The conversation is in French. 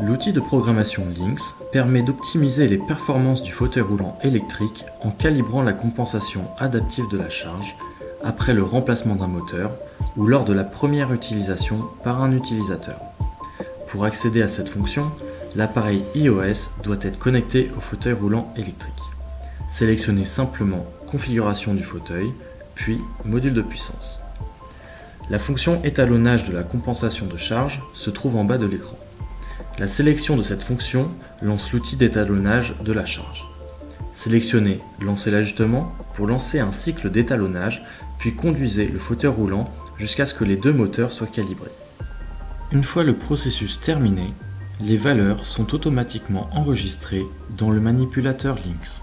L'outil de programmation Lynx permet d'optimiser les performances du fauteuil roulant électrique en calibrant la compensation adaptive de la charge après le remplacement d'un moteur ou lors de la première utilisation par un utilisateur. Pour accéder à cette fonction, l'appareil iOS doit être connecté au fauteuil roulant électrique. Sélectionnez simplement Configuration du fauteuil, puis Module de puissance. La fonction étalonnage de la compensation de charge se trouve en bas de l'écran. La sélection de cette fonction lance l'outil d'étalonnage de la charge. Sélectionnez Lancer l'ajustement pour lancer un cycle d'étalonnage, puis conduisez le fauteuil roulant jusqu'à ce que les deux moteurs soient calibrés. Une fois le processus terminé, les valeurs sont automatiquement enregistrées dans le manipulateur Lynx.